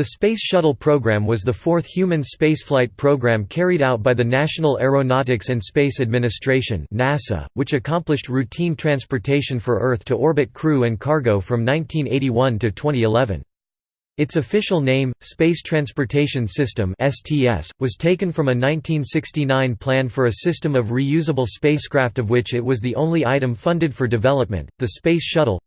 The Space Shuttle program was the fourth human spaceflight program carried out by the National Aeronautics and Space Administration NASA, which accomplished routine transportation for Earth-to-orbit crew and cargo from 1981 to 2011. Its official name, Space Transportation System (STS), was taken from a 1969 plan for a system of reusable spacecraft of which it was the only item funded for development, the Space Shuttle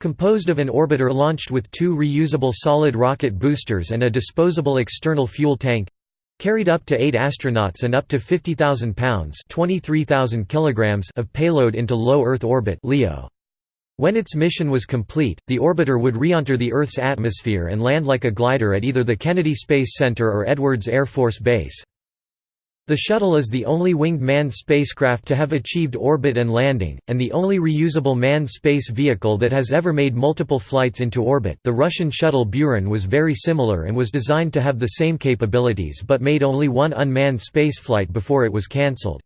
composed of an orbiter launched with two reusable solid rocket boosters and a disposable external fuel tank carried up to 8 astronauts and up to 50,000 pounds (23,000 kilograms) of payload into low Earth orbit (LEO). When its mission was complete, the orbiter would re-enter the Earth's atmosphere and land like a glider at either the Kennedy Space Center or Edwards Air Force Base. The shuttle is the only winged manned spacecraft to have achieved orbit and landing, and the only reusable manned space vehicle that has ever made multiple flights into orbit. The Russian shuttle Buran was very similar and was designed to have the same capabilities but made only one unmanned spaceflight before it was cancelled.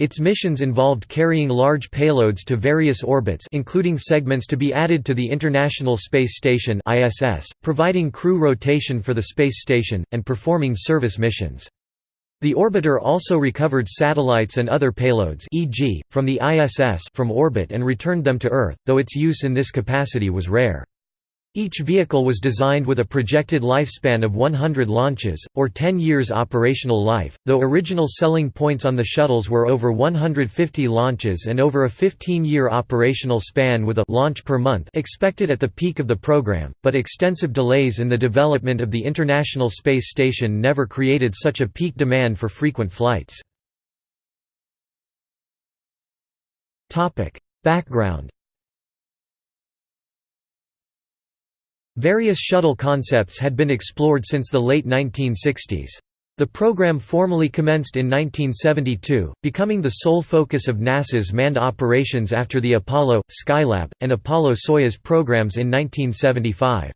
Its missions involved carrying large payloads to various orbits including segments to be added to the International Space Station providing crew rotation for the space station, and performing service missions. The orbiter also recovered satellites and other payloads e.g., from the ISS from orbit and returned them to Earth, though its use in this capacity was rare. Each vehicle was designed with a projected lifespan of 100 launches, or 10 years operational life, though original selling points on the shuttles were over 150 launches and over a 15-year operational span with a launch per month expected at the peak of the program, but extensive delays in the development of the International Space Station never created such a peak demand for frequent flights. Background Various shuttle concepts had been explored since the late 1960s. The program formally commenced in 1972, becoming the sole focus of NASA's manned operations after the Apollo, Skylab, and Apollo-Soyuz programs in 1975.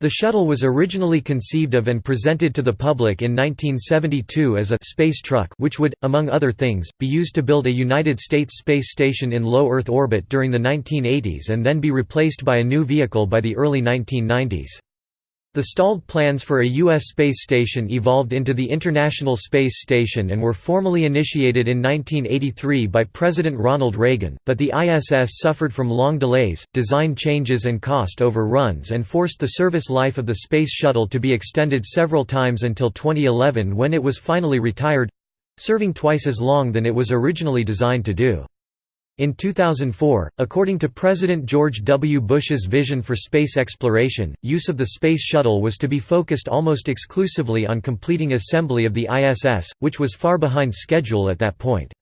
The shuttle was originally conceived of and presented to the public in 1972 as a «space truck» which would, among other things, be used to build a United States space station in low Earth orbit during the 1980s and then be replaced by a new vehicle by the early 1990s. The stalled plans for a U.S. space station evolved into the International Space Station and were formally initiated in 1983 by President Ronald Reagan, but the ISS suffered from long delays, design changes and cost overruns and forced the service life of the Space Shuttle to be extended several times until 2011 when it was finally retired—serving twice as long than it was originally designed to do. In 2004, according to President George W. Bush's vision for space exploration, use of the Space Shuttle was to be focused almost exclusively on completing assembly of the ISS, which was far behind schedule at that point.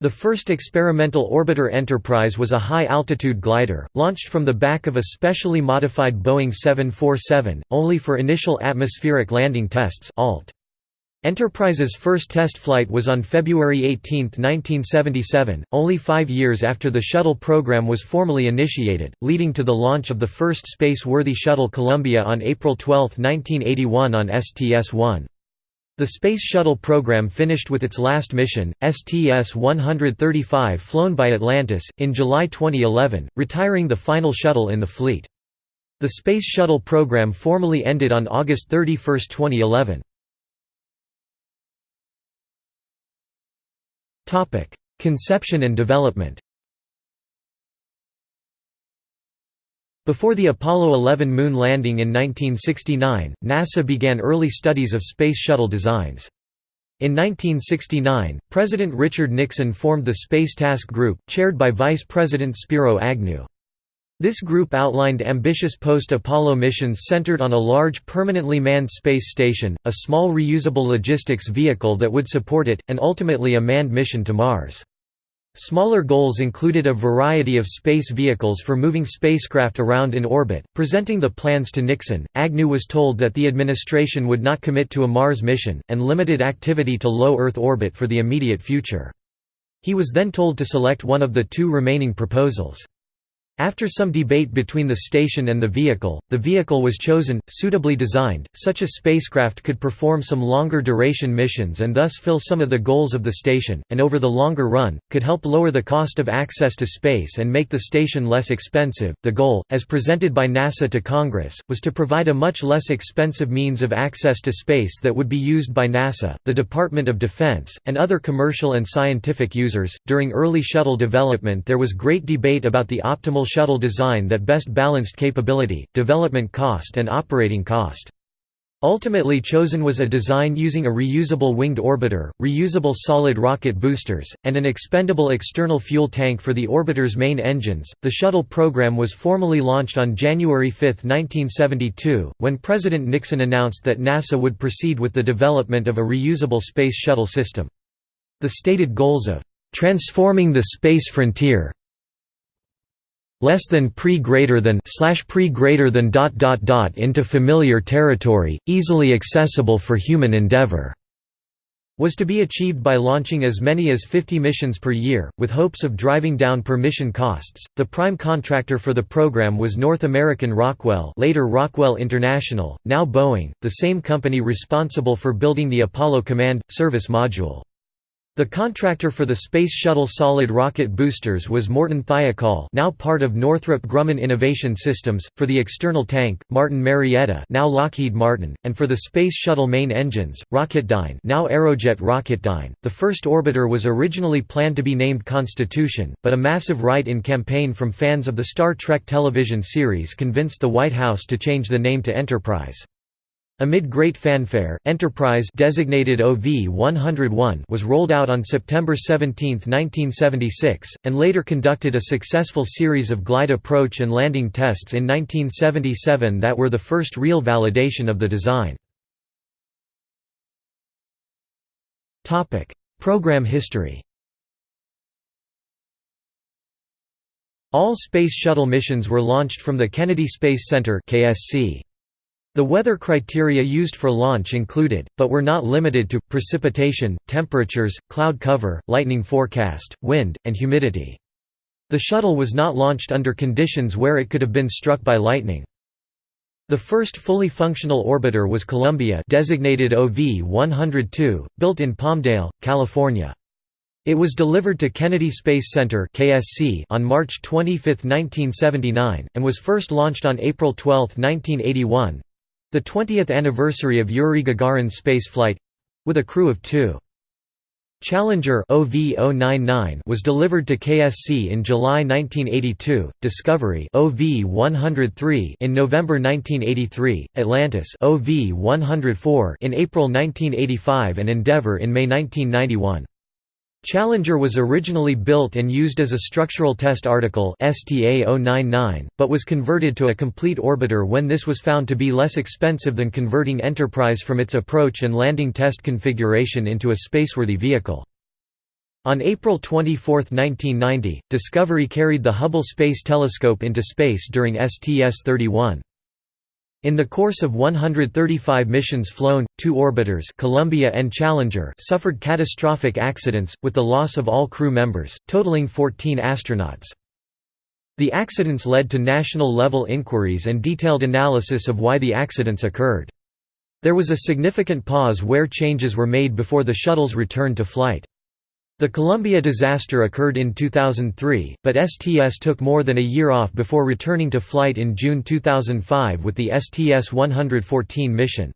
The first experimental orbiter Enterprise was a high-altitude glider, launched from the back of a specially modified Boeing 747, only for initial atmospheric landing tests ALT. Enterprise's first test flight was on February 18, 1977, only five years after the shuttle program was formally initiated, leading to the launch of the first space-worthy shuttle Columbia on April 12, 1981 on STS-1. The Space Shuttle program finished with its last mission, STS-135 flown by Atlantis, in July 2011, retiring the final shuttle in the fleet. The Space Shuttle program formally ended on August 31, 2011. Topic: Conception and development. Before the Apollo 11 moon landing in 1969, NASA began early studies of Space Shuttle designs. In 1969, President Richard Nixon formed the Space Task Group, chaired by Vice President Spiro Agnew. This group outlined ambitious post-Apollo missions centered on a large permanently manned space station, a small reusable logistics vehicle that would support it, and ultimately a manned mission to Mars. Smaller goals included a variety of space vehicles for moving spacecraft around in orbit. Presenting the plans to Nixon, Agnew was told that the administration would not commit to a Mars mission, and limited activity to low Earth orbit for the immediate future. He was then told to select one of the two remaining proposals. After some debate between the station and the vehicle, the vehicle was chosen, suitably designed, such a spacecraft could perform some longer duration missions and thus fill some of the goals of the station, and over the longer run, could help lower the cost of access to space and make the station less expensive. The goal, as presented by NASA to Congress, was to provide a much less expensive means of access to space that would be used by NASA, the Department of Defense, and other commercial and scientific users. During early shuttle development, there was great debate about the optimal shuttle design that best balanced capability, development cost and operating cost. Ultimately chosen was a design using a reusable winged orbiter, reusable solid rocket boosters, and an expendable external fuel tank for the orbiter's main engines. The shuttle program was formally launched on January 5, 1972, when President Nixon announced that NASA would proceed with the development of a reusable space shuttle system. The stated goals of transforming the space frontier less than pre greater than slash pre greater than dot dot dot into familiar territory, easily accessible for human endeavor was to be achieved by launching as many as 50 missions per year, with hopes of driving down per mission costs. The prime contractor for the program was North American Rockwell, later Rockwell International, now Boeing, the same company responsible for building the Apollo Command Service Module. The contractor for the Space Shuttle solid rocket boosters was Morton Thiokol now part of Northrop Grumman Innovation Systems, for the external tank, Martin Marietta now Lockheed Martin, and for the Space Shuttle main engines, Rocketdyne now Aerojet Rocketdyne. The first orbiter was originally planned to be named Constitution, but a massive write-in campaign from fans of the Star Trek television series convinced the White House to change the name to Enterprise. Amid great fanfare, Enterprise designated OV-101 was rolled out on September 17, 1976, and later conducted a successful series of glide approach and landing tests in 1977 that were the first real validation of the design. Program history All Space Shuttle missions were launched from the Kennedy Space Center KSC. The weather criteria used for launch included, but were not limited to, precipitation, temperatures, cloud cover, lightning forecast, wind, and humidity. The shuttle was not launched under conditions where it could have been struck by lightning. The first fully functional orbiter was Columbia designated OV-102, built in Palmdale, California. It was delivered to Kennedy Space Center on March 25, 1979, and was first launched on April 12, 1981, the 20th anniversary of Yuri Gagarin's spaceflight—with a crew of two. Challenger OV-099 was delivered to KSC in July 1982, Discovery OV-103 in November 1983, Atlantis OV-104 in April 1985 and Endeavour in May 1991. Challenger was originally built and used as a structural test article STA-099, but was converted to a complete orbiter when this was found to be less expensive than converting Enterprise from its approach and landing test configuration into a spaceworthy vehicle. On April 24, 1990, Discovery carried the Hubble Space Telescope into space during STS-31. In the course of 135 missions flown, two orbiters Columbia and Challenger suffered catastrophic accidents, with the loss of all crew members, totaling 14 astronauts. The accidents led to national-level inquiries and detailed analysis of why the accidents occurred. There was a significant pause where changes were made before the shuttle's return to flight. The Columbia disaster occurred in 2003, but STS took more than a year off before returning to flight in June 2005 with the STS-114 mission.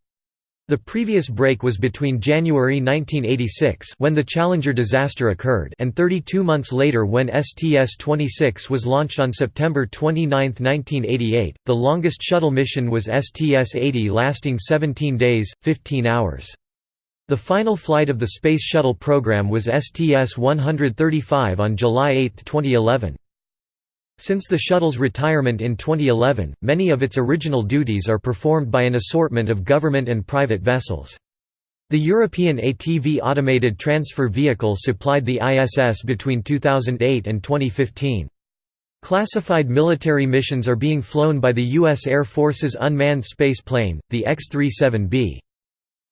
The previous break was between January 1986 when the Challenger disaster occurred and 32 months later when STS-26 was launched on September 29, 1988. The longest shuttle mission was STS-80 lasting 17 days, 15 hours. The final flight of the Space Shuttle program was STS-135 on July 8, 2011. Since the shuttle's retirement in 2011, many of its original duties are performed by an assortment of government and private vessels. The European ATV automated transfer vehicle supplied the ISS between 2008 and 2015. Classified military missions are being flown by the U.S. Air Force's unmanned space plane, the X-37B.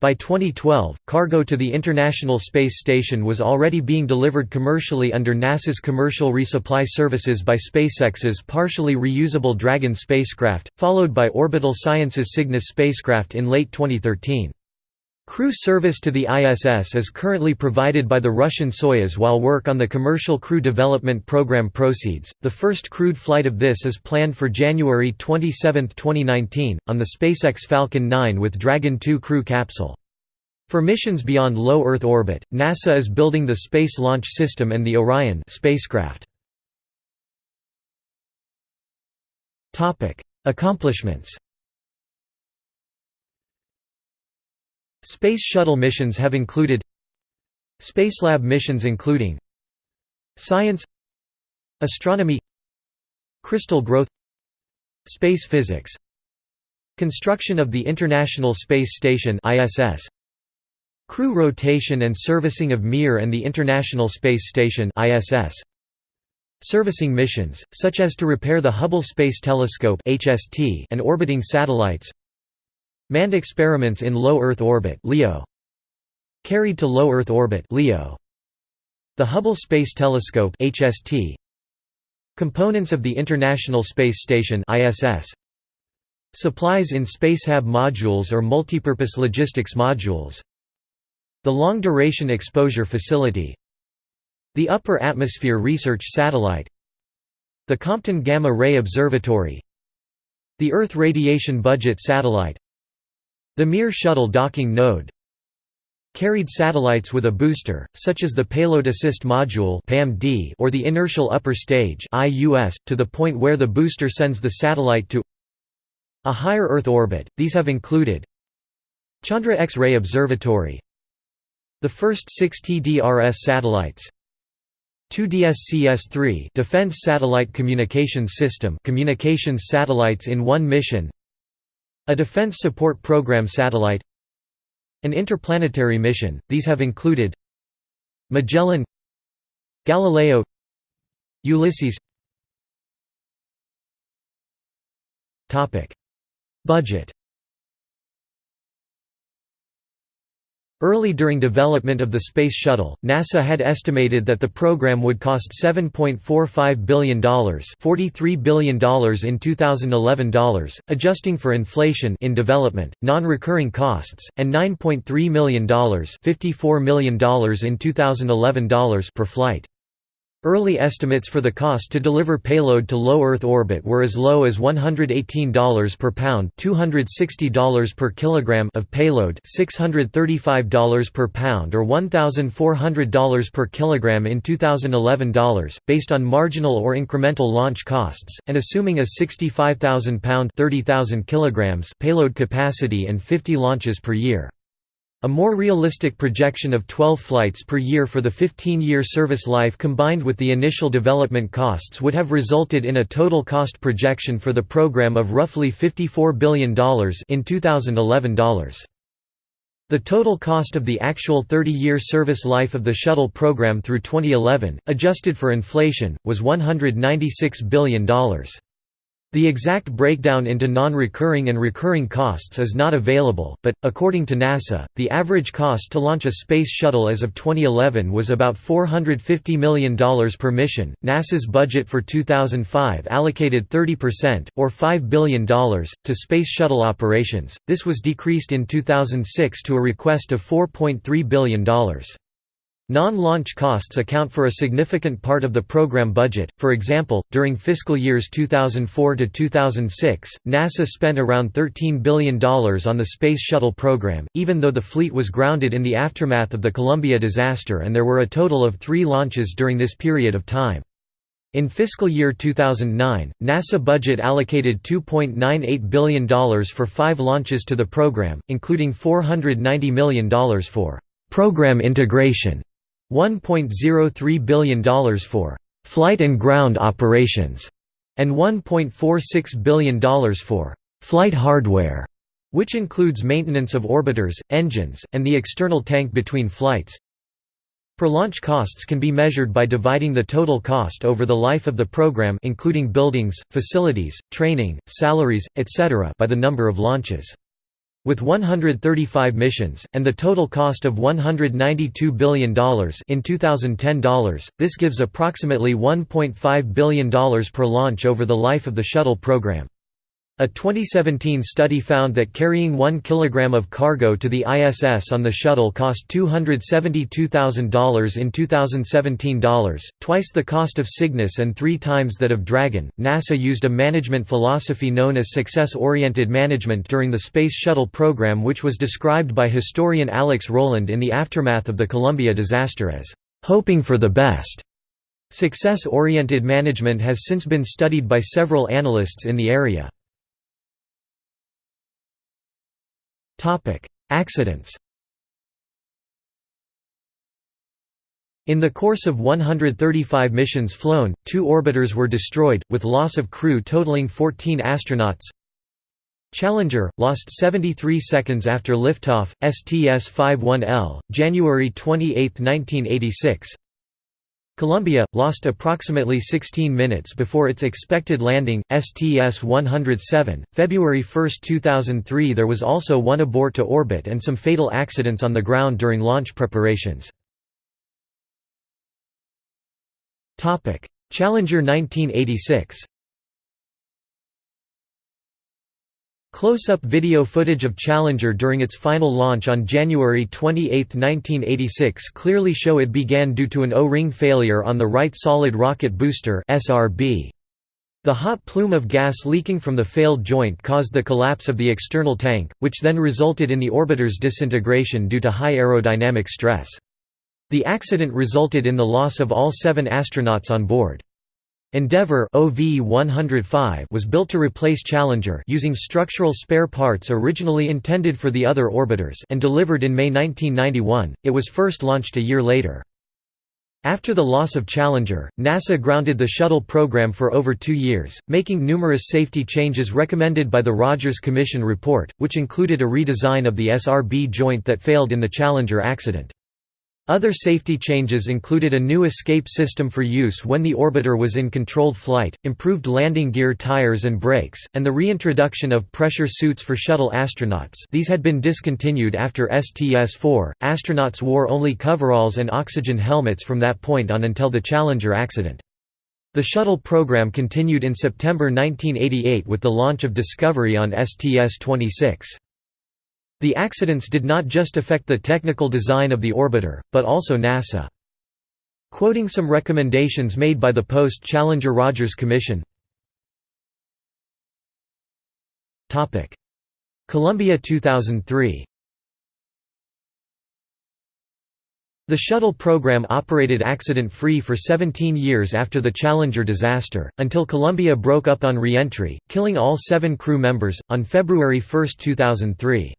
By 2012, cargo to the International Space Station was already being delivered commercially under NASA's Commercial Resupply Services by SpaceX's partially reusable Dragon spacecraft, followed by Orbital Sciences Cygnus spacecraft in late 2013. Crew service to the ISS is currently provided by the Russian Soyuz while work on the Commercial Crew Development Program proceeds. The first crewed flight of this is planned for January 27, 2019, on the SpaceX Falcon 9 with Dragon 2 crew capsule. For missions beyond low Earth orbit, NASA is building the Space Launch System and the Orion spacecraft. Accomplishments Space Shuttle missions have included Spacelab missions including Science Astronomy Crystal growth Space physics Construction of the International Space Station ISS Crew rotation and servicing of Mir and the International Space Station ISS Servicing missions, such as to repair the Hubble Space Telescope and orbiting satellites Manned experiments in low Earth orbit (LEO). Carried to low Earth orbit (LEO). The Hubble Space Telescope (HST). Components of the International Space Station (ISS). Supplies in Spacehab modules or multipurpose logistics modules. The Long Duration Exposure Facility. The Upper Atmosphere Research Satellite. The Compton Gamma Ray Observatory. The Earth Radiation Budget Satellite the Mir shuttle docking node carried satellites with a booster, such as the Payload Assist Module or the Inertial Upper Stage to the point where the booster sends the satellite to a higher Earth orbit. These have included Chandra X-ray Observatory the first six TDRS satellites 2DSCS-3 Defense Satellite Communications System communications satellites in one mission a Defense Support Program satellite. An interplanetary mission, these have included Magellan Galileo Ulysses. Budget Early during development of the Space Shuttle, NASA had estimated that the program would cost $7.45 billion $43 billion in 2011 dollars, adjusting for inflation in development, non-recurring costs, and $9.3 million $54 million in 2011 dollars per flight. Early estimates for the cost to deliver payload to low Earth orbit were as low as $118 per pound $260 per kilogram of payload $635 per pound or $1,400 per kilogram in 2011 dollars, based on marginal or incremental launch costs, and assuming a 65,000 pound 30,000 kilograms payload capacity and 50 launches per year. A more realistic projection of 12 flights per year for the 15-year service life combined with the initial development costs would have resulted in a total cost projection for the program of roughly $54 billion in 2011 dollars. The total cost of the actual 30-year service life of the shuttle program through 2011, adjusted for inflation, was $196 billion. The exact breakdown into non-recurring and recurring costs is not available, but, according to NASA, the average cost to launch a space shuttle as of 2011 was about $450 million per mission. NASA's budget for 2005 allocated 30%, or $5 billion, to Space Shuttle operations, this was decreased in 2006 to a request of $4.3 billion. Non-launch costs account for a significant part of the program budget. For example, during fiscal years 2004 to 2006, NASA spent around $13 billion on the Space Shuttle program, even though the fleet was grounded in the aftermath of the Columbia disaster and there were a total of 3 launches during this period of time. In fiscal year 2009, NASA budget allocated $2.98 billion for 5 launches to the program, including $490 million for program integration $1.03 billion for «flight and ground operations» and $1.46 billion for «flight hardware», which includes maintenance of orbiters, engines, and the external tank between flights. Per-launch costs can be measured by dividing the total cost over the life of the program including buildings, facilities, training, salaries, etc. by the number of launches. With 135 missions, and the total cost of $192 billion in 2010 dollars, this gives approximately $1.5 billion per launch over the life of the shuttle program. A 2017 study found that carrying 1 kg of cargo to the ISS on the shuttle cost $272,000 in 2017 dollars, twice the cost of Cygnus and three times that of Dragon. NASA used a management philosophy known as success oriented management during the Space Shuttle program, which was described by historian Alex Roland in the aftermath of the Columbia disaster as hoping for the best. Success oriented management has since been studied by several analysts in the area. Accidents In the course of 135 missions flown, two orbiters were destroyed, with loss of crew totaling 14 astronauts. Challenger, lost 73 seconds after liftoff, STS-51L, January 28, 1986 Columbia, lost approximately 16 minutes before its expected landing, STS-107, February 1, 2003 There was also one abort to orbit and some fatal accidents on the ground during launch preparations. Challenger 1986 Close-up video footage of Challenger during its final launch on January 28, 1986 clearly show it began due to an O-ring failure on the right solid rocket booster. The hot plume of gas leaking from the failed joint caused the collapse of the external tank, which then resulted in the orbiter's disintegration due to high aerodynamic stress. The accident resulted in the loss of all seven astronauts on board. Endeavour OV-105 was built to replace Challenger using structural spare parts originally intended for the other orbiters and delivered in May 1991. It was first launched a year later. After the loss of Challenger, NASA grounded the shuttle program for over two years, making numerous safety changes recommended by the Rogers Commission report, which included a redesign of the SRB joint that failed in the Challenger accident. Other safety changes included a new escape system for use when the orbiter was in controlled flight, improved landing gear tires and brakes, and the reintroduction of pressure suits for shuttle astronauts these had been discontinued after STS-4. Astronauts wore only coveralls and oxygen helmets from that point on until the Challenger accident. The shuttle program continued in September 1988 with the launch of Discovery on STS-26. The accidents did not just affect the technical design of the orbiter, but also NASA. Quoting some recommendations made by the post-Challenger Rogers Commission Columbia 2003 The shuttle program operated accident-free for 17 years after the Challenger disaster, until Columbia broke up on re-entry, killing all seven crew members, on February 1, 2003.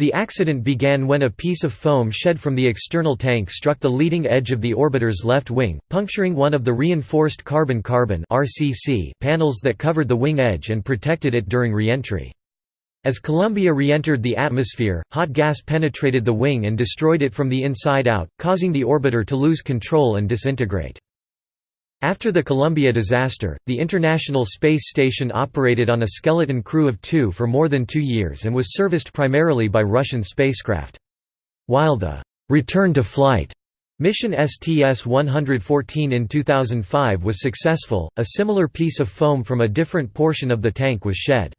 The accident began when a piece of foam shed from the external tank struck the leading edge of the orbiter's left wing, puncturing one of the reinforced carbon-carbon panels that covered the wing edge and protected it during re-entry. As Columbia re-entered the atmosphere, hot gas penetrated the wing and destroyed it from the inside out, causing the orbiter to lose control and disintegrate. After the Columbia disaster, the International Space Station operated on a skeleton crew of two for more than two years and was serviced primarily by Russian spacecraft. While the «return to flight» mission STS-114 in 2005 was successful, a similar piece of foam from a different portion of the tank was shed.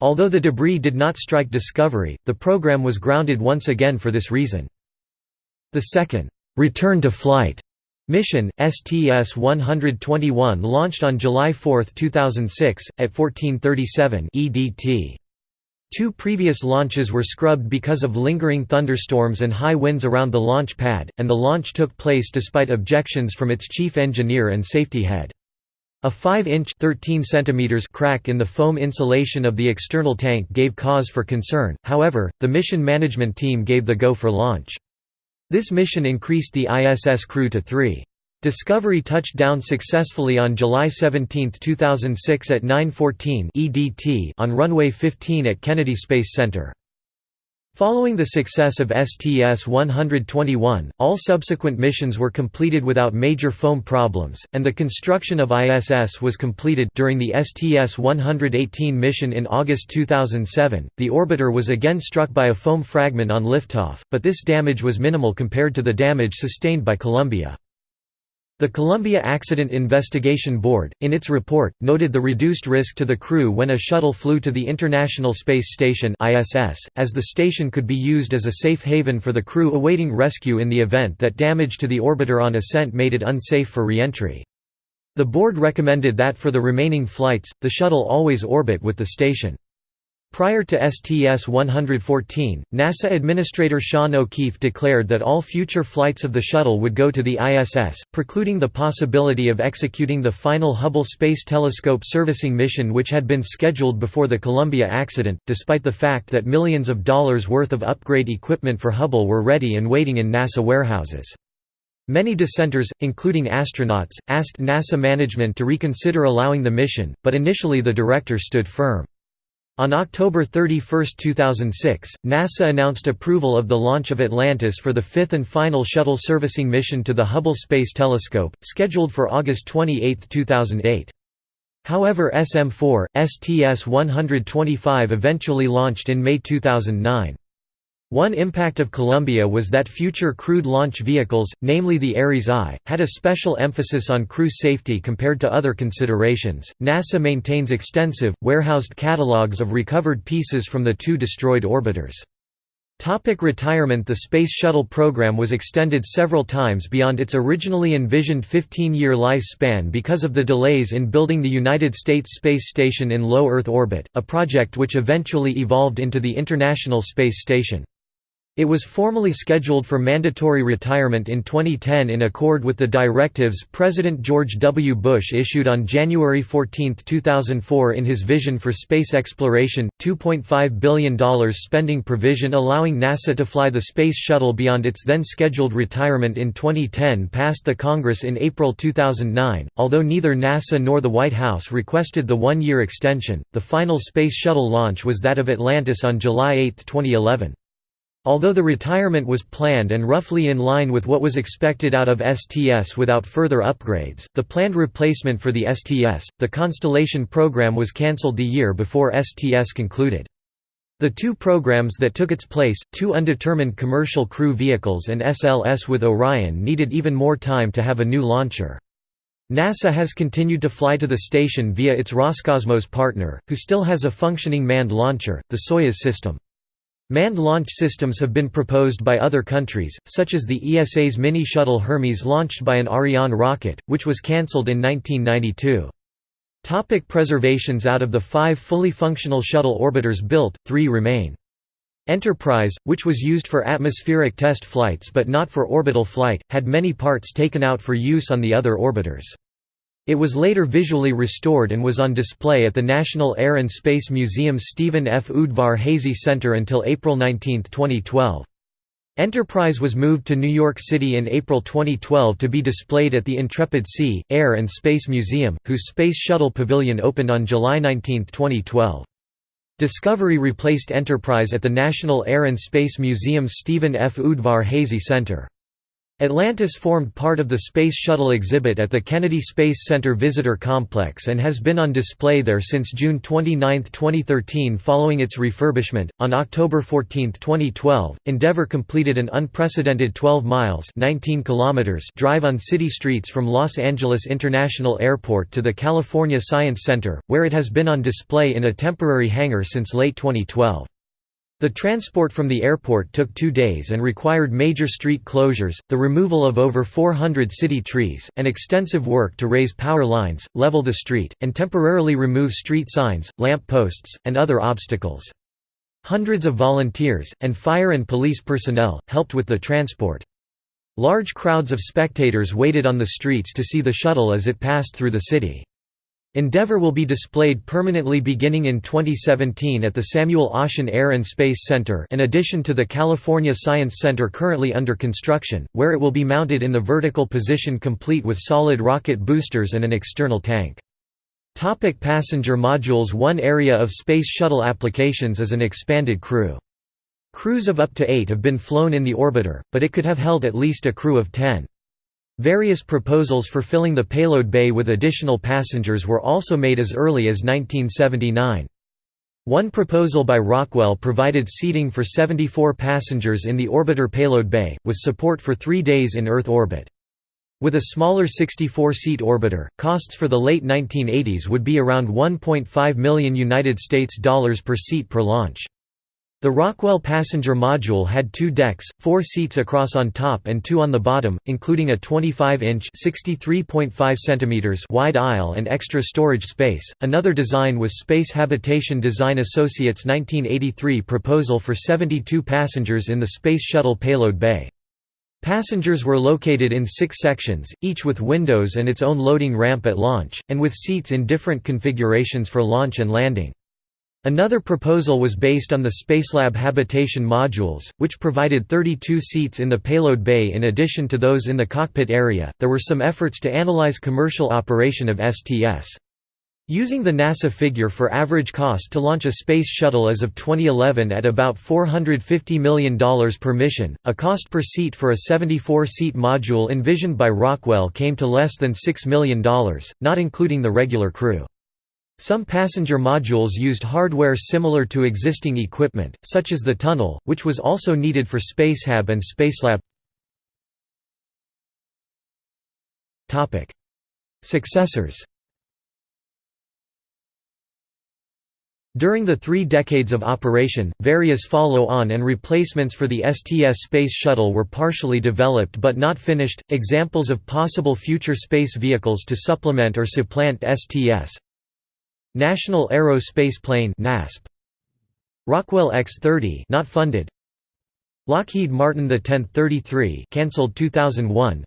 Although the debris did not strike Discovery, the program was grounded once again for this reason. The second «return to flight» Mission, STS-121 launched on July 4, 2006, at 1437 EDT. Two previous launches were scrubbed because of lingering thunderstorms and high winds around the launch pad, and the launch took place despite objections from its chief engineer and safety head. A 5-inch crack in the foam insulation of the external tank gave cause for concern, however, the mission management team gave the go for launch. This mission increased the ISS crew to three. Discovery touched down successfully on July 17, 2006 at 9.14 EDT on runway 15 at Kennedy Space Center. Following the success of STS-121, all subsequent missions were completed without major foam problems, and the construction of ISS was completed during the STS-118 mission in August 2007. The orbiter was again struck by a foam fragment on liftoff, but this damage was minimal compared to the damage sustained by Columbia. The Columbia Accident Investigation Board, in its report, noted the reduced risk to the crew when a shuttle flew to the International Space Station (ISS), as the station could be used as a safe haven for the crew awaiting rescue in the event that damage to the orbiter on ascent made it unsafe for reentry. The board recommended that for the remaining flights, the shuttle always orbit with the station. Prior to STS-114, NASA Administrator Sean O'Keefe declared that all future flights of the shuttle would go to the ISS, precluding the possibility of executing the final Hubble Space Telescope servicing mission which had been scheduled before the Columbia accident, despite the fact that millions of dollars worth of upgrade equipment for Hubble were ready and waiting in NASA warehouses. Many dissenters, including astronauts, asked NASA management to reconsider allowing the mission, but initially the director stood firm. On October 31, 2006, NASA announced approval of the launch of Atlantis for the fifth and final shuttle servicing mission to the Hubble Space Telescope, scheduled for August 28, 2008. However SM-4, STS-125 eventually launched in May 2009. One impact of Columbia was that future crewed launch vehicles, namely the Ares I, had a special emphasis on crew safety compared to other considerations. NASA maintains extensive, warehoused catalogs of recovered pieces from the two destroyed orbiters. Topic retirement The Space Shuttle program was extended several times beyond its originally envisioned 15-year lifespan because of the delays in building the United States Space Station in low Earth orbit, a project which eventually evolved into the International Space Station. It was formally scheduled for mandatory retirement in 2010 in accord with the directives President George W. Bush issued on January 14, 2004 in his Vision for Space Exploration, $2.5 billion spending provision allowing NASA to fly the Space Shuttle beyond its then scheduled retirement in 2010 passed the Congress in April 2009. Although neither NASA nor the White House requested the one-year extension, the final Space Shuttle launch was that of Atlantis on July 8, 2011. Although the retirement was planned and roughly in line with what was expected out of STS without further upgrades, the planned replacement for the STS, the Constellation program was cancelled the year before STS concluded. The two programs that took its place, two undetermined commercial crew vehicles and SLS with Orion needed even more time to have a new launcher. NASA has continued to fly to the station via its Roscosmos partner, who still has a functioning manned launcher, the Soyuz system. Manned launch systems have been proposed by other countries, such as the ESA's mini-shuttle Hermes launched by an Ariane rocket, which was cancelled in 1992. Topic preservations Out of the five fully functional shuttle orbiters built, three remain. Enterprise, which was used for atmospheric test flights but not for orbital flight, had many parts taken out for use on the other orbiters. It was later visually restored and was on display at the National Air and Space Museum's Stephen F. Udvar-Hazy Center until April 19, 2012. Enterprise was moved to New York City in April 2012 to be displayed at the Intrepid Sea, Air and Space Museum, whose Space Shuttle Pavilion opened on July 19, 2012. Discovery replaced Enterprise at the National Air and Space Museum's Stephen F. Udvar-Hazy Center. Atlantis formed part of the Space Shuttle exhibit at the Kennedy Space Center Visitor Complex and has been on display there since June 29, 2013 following its refurbishment. On October 14, 2012, Endeavour completed an unprecedented 12 miles 19 kilometers drive on city streets from Los Angeles International Airport to the California Science Center, where it has been on display in a temporary hangar since late 2012. The transport from the airport took two days and required major street closures, the removal of over 400 city trees, and extensive work to raise power lines, level the street, and temporarily remove street signs, lamp posts, and other obstacles. Hundreds of volunteers, and fire and police personnel, helped with the transport. Large crowds of spectators waited on the streets to see the shuttle as it passed through the city. Endeavour will be displayed permanently beginning in 2017 at the Samuel Oschin Air and Space Center in addition to the California Science Center currently under construction, where it will be mounted in the vertical position complete with solid rocket boosters and an external tank. Topic passenger modules One area of Space Shuttle applications is an expanded crew. Crews of up to eight have been flown in the orbiter, but it could have held at least a crew of ten. Various proposals for filling the payload bay with additional passengers were also made as early as 1979. One proposal by Rockwell provided seating for 74 passengers in the orbiter payload bay, with support for three days in Earth orbit. With a smaller 64-seat orbiter, costs for the late 1980s would be around 1.5 million United States dollars per seat per launch. The Rockwell passenger module had two decks, four seats across on top and two on the bottom, including a 25-inch (63.5 wide aisle and extra storage space. Another design was Space Habitation Design Associates' 1983 proposal for 72 passengers in the Space Shuttle payload bay. Passengers were located in six sections, each with windows and its own loading ramp at launch, and with seats in different configurations for launch and landing. Another proposal was based on the Spacelab habitation modules, which provided 32 seats in the payload bay in addition to those in the cockpit area. There were some efforts to analyze commercial operation of STS. Using the NASA figure for average cost to launch a space shuttle as of 2011 at about $450 million per mission, a cost per seat for a 74-seat module envisioned by Rockwell came to less than $6 million, not including the regular crew. Some passenger modules used hardware similar to existing equipment, such as the tunnel, which was also needed for Spacehab and Spacelab. Successors During the three decades of operation, various follow-on and replacements for the STS Space Shuttle were partially developed but not finished. Examples of possible future space vehicles to supplement or supplant STS National Aerospace Plane (NASP). Rockwell X-30 not funded. Lockheed Martin the 1033 cancelled 2001.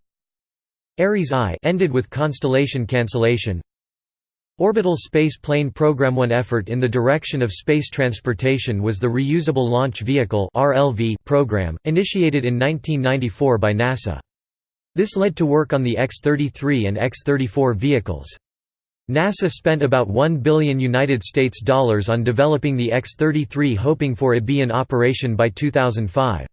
Ares I ended with Constellation cancellation. Orbital Space Plane Program One effort in the direction of space transportation was the Reusable Launch Vehicle (RLV) program, initiated in 1994 by NASA. This led to work on the X-33 and X-34 vehicles. NASA spent about 1 billion United States dollars on developing the X-33 hoping for it be in operation by 2005.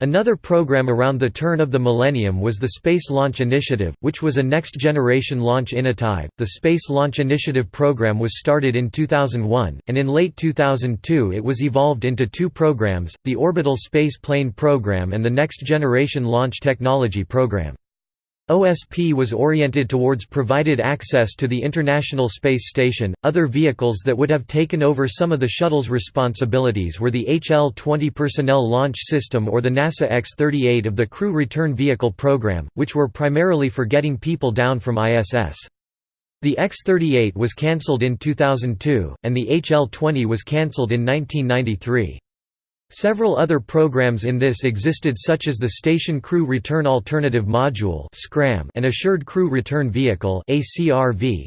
Another program around the turn of the millennium was the Space Launch Initiative, which was a next-generation launch initiative. The Space Launch Initiative program was started in 2001, and in late 2002 it was evolved into two programs, the Orbital Space Plane Program and the Next Generation Launch Technology Program. OSP was oriented towards provided access to the International Space Station. Other vehicles that would have taken over some of the shuttle's responsibilities were the HL 20 Personnel Launch System or the NASA X 38 of the Crew Return Vehicle program, which were primarily for getting people down from ISS. The X 38 was cancelled in 2002, and the HL 20 was cancelled in 1993. Several other programs in this existed such as the Station Crew Return Alternative Module and Assured Crew Return Vehicle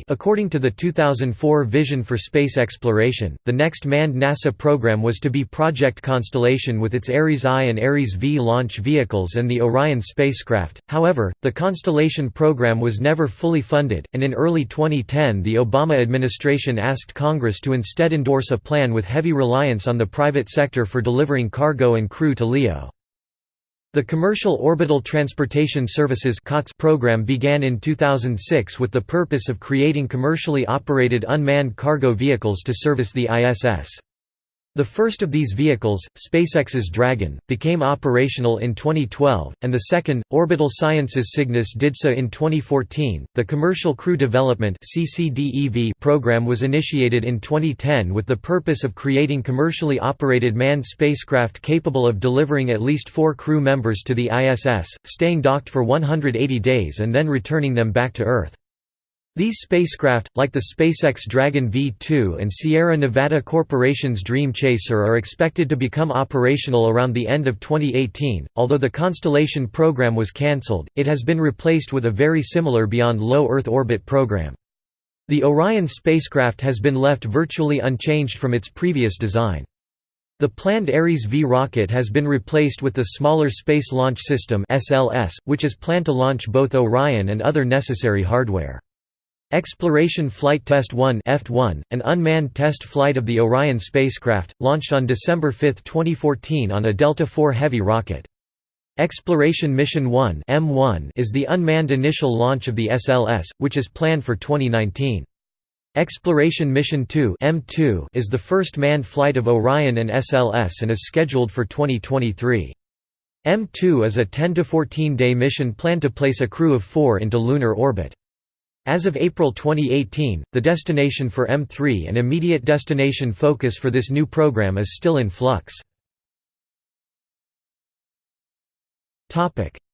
.According to the 2004 Vision for Space Exploration, the next manned NASA program was to be Project Constellation with its Ares I and Ares V launch vehicles and the Orion spacecraft. However, the Constellation program was never fully funded, and in early 2010 the Obama administration asked Congress to instead endorse a plan with heavy reliance on the private sector for delivering cargo and crew to LEO. The Commercial Orbital Transportation Services program began in 2006 with the purpose of creating commercially operated unmanned cargo vehicles to service the ISS. The first of these vehicles, SpaceX's Dragon, became operational in 2012, and the second, Orbital Sciences Cygnus did so in 2014. The Commercial Crew Development (CCDEV) program was initiated in 2010 with the purpose of creating commercially operated manned spacecraft capable of delivering at least 4 crew members to the ISS, staying docked for 180 days and then returning them back to Earth. These spacecraft, like the SpaceX Dragon V2 and Sierra Nevada Corporation's Dream Chaser are expected to become operational around the end of 2018. Although the Constellation program was cancelled, it has been replaced with a very similar Beyond Low Earth Orbit program. The Orion spacecraft has been left virtually unchanged from its previous design. The planned Ares V rocket has been replaced with the smaller Space Launch System (SLS), which is planned to launch both Orion and other necessary hardware. Exploration Flight Test 1 (EFT-1), an unmanned test flight of the Orion spacecraft, launched on December 5, 2014 on a Delta IV Heavy rocket. Exploration Mission 1 (M1) is the unmanned initial launch of the SLS, which is planned for 2019. Exploration Mission 2 (M2) is the first manned flight of Orion and SLS and is scheduled for 2023. M2 is a 10 to 14 day mission planned to place a crew of 4 into lunar orbit. As of April 2018, the destination for M3 and immediate destination focus for this new program is still in flux.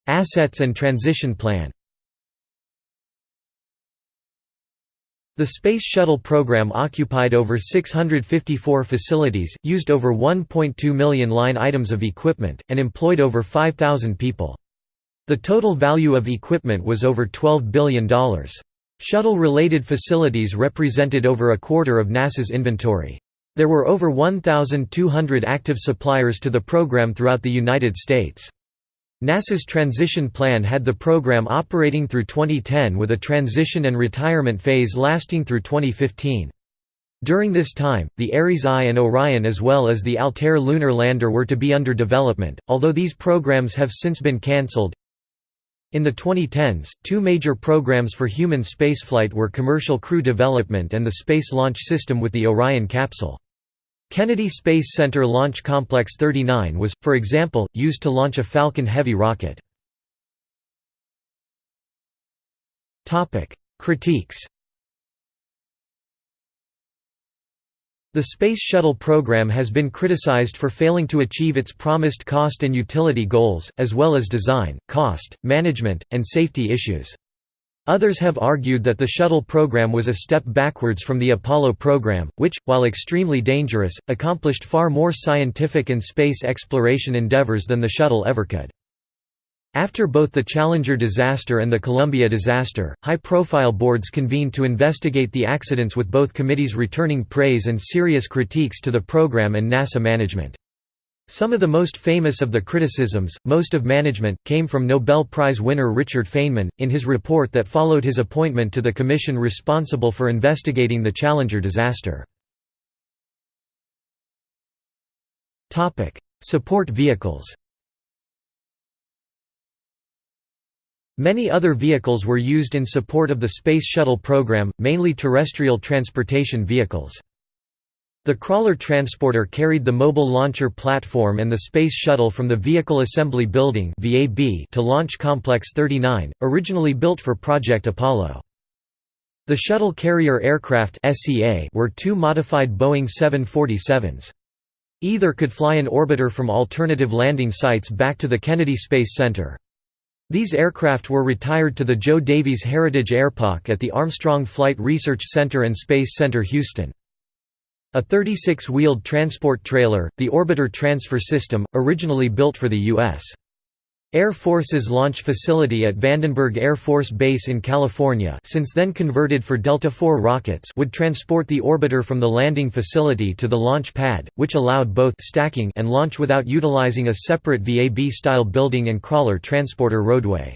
Assets and transition plan The Space Shuttle program occupied over 654 facilities, used over 1.2 million line items of equipment, and employed over 5,000 people. The total value of equipment was over $12 billion. Shuttle-related facilities represented over a quarter of NASA's inventory. There were over 1,200 active suppliers to the program throughout the United States. NASA's transition plan had the program operating through 2010 with a transition and retirement phase lasting through 2015. During this time, the Ares I and Orion as well as the Altair lunar lander were to be under development, although these programs have since been cancelled. In the 2010s, two major programs for human spaceflight were commercial crew development and the Space Launch System with the Orion capsule. Kennedy Space Center Launch Complex 39 was, for example, used to launch a Falcon Heavy rocket. Critiques The Space Shuttle program has been criticized for failing to achieve its promised cost and utility goals, as well as design, cost, management, and safety issues. Others have argued that the shuttle program was a step backwards from the Apollo program, which, while extremely dangerous, accomplished far more scientific and space exploration endeavors than the shuttle ever could. After both the Challenger disaster and the Columbia disaster, high-profile boards convened to investigate the accidents with both committees returning praise and serious critiques to the program and NASA management. Some of the most famous of the criticisms, most of management, came from Nobel Prize winner Richard Feynman, in his report that followed his appointment to the commission responsible for investigating the Challenger disaster. Support vehicles Many other vehicles were used in support of the Space Shuttle program, mainly terrestrial transportation vehicles. The Crawler Transporter carried the Mobile Launcher Platform and the Space Shuttle from the Vehicle Assembly Building to Launch Complex 39, originally built for Project Apollo. The Shuttle Carrier Aircraft were two modified Boeing 747s. Either could fly an orbiter from alternative landing sites back to the Kennedy Space Center. These aircraft were retired to the Joe Davies Heritage Airpark at the Armstrong Flight Research Center and Space Center Houston. A 36-wheeled transport trailer, the Orbiter Transfer System, originally built for the U.S. Air Force's launch facility at Vandenberg Air Force Base in California since then converted for Delta IV rockets would transport the orbiter from the landing facility to the launch pad, which allowed both stacking and launch without utilizing a separate VAB-style building and crawler transporter roadway.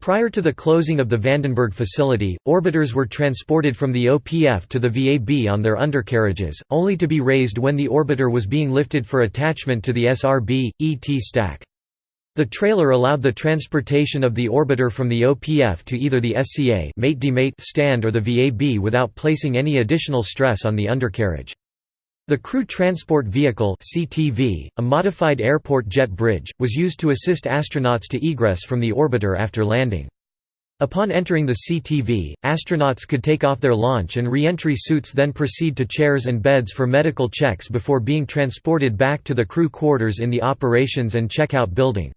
Prior to the closing of the Vandenberg facility, orbiters were transported from the OPF to the VAB on their undercarriages, only to be raised when the orbiter was being lifted for attachment to the SRB, ET stack. The trailer allowed the transportation of the orbiter from the OPF to either the SCA mate stand or the VAB without placing any additional stress on the undercarriage. The Crew Transport Vehicle CTV, a modified airport jet bridge, was used to assist astronauts to egress from the orbiter after landing. Upon entering the CTV, astronauts could take off their launch and re-entry suits then proceed to chairs and beds for medical checks before being transported back to the crew quarters in the operations and checkout building.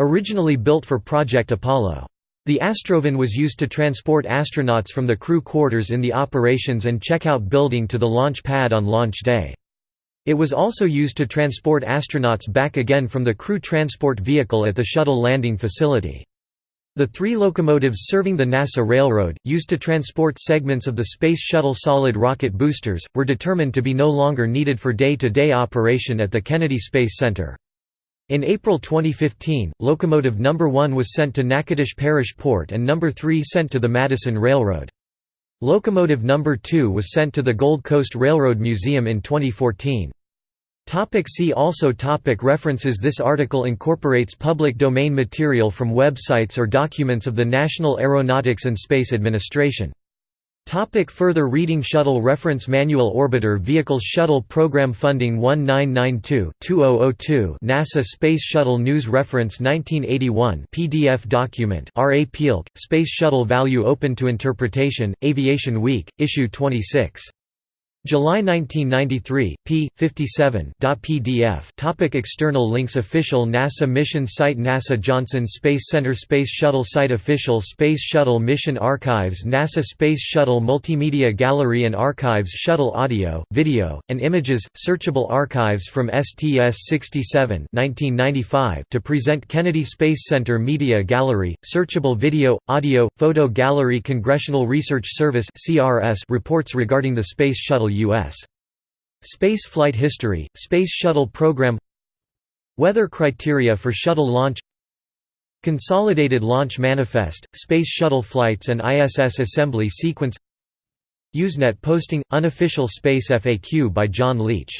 Originally built for Project Apollo. The Astrovan was used to transport astronauts from the crew quarters in the operations and checkout building to the launch pad on launch day. It was also used to transport astronauts back again from the crew transport vehicle at the shuttle landing facility. The three locomotives serving the NASA Railroad, used to transport segments of the Space Shuttle solid rocket boosters, were determined to be no longer needed for day-to-day -day operation at the Kennedy Space Center. In April 2015, locomotive No. 1 was sent to Natchitoches Parish Port and No. 3 sent to the Madison Railroad. Locomotive Number 2 was sent to the Gold Coast Railroad Museum in 2014. Topic see also topic References This article incorporates public domain material from websites or documents of the National Aeronautics and Space Administration. Topic further reading Shuttle Reference Manual Orbiter Vehicles Shuttle Program Funding 1992-2002 NASA Space Shuttle News Reference 1981 PDF document R. A. Pielke, Space Shuttle Value Open to Interpretation, Aviation Week, Issue 26. July 1993, p. 57. PDF. Topic external links Official NASA mission site NASA Johnson Space Center Space Shuttle site Official Space Shuttle Mission Archives NASA Space Shuttle Multimedia Gallery and Archives Shuttle Audio, Video, and Images Searchable archives from STS-67 to present Kennedy Space Center Media Gallery, Searchable Video, Audio, Photo Gallery Congressional Research Service reports regarding the Space Shuttle U.S. Space flight history, Space Shuttle program Weather criteria for shuttle launch Consolidated Launch Manifest, Space Shuttle flights and ISS assembly sequence Usenet posting – Unofficial Space FAQ by Jon Leech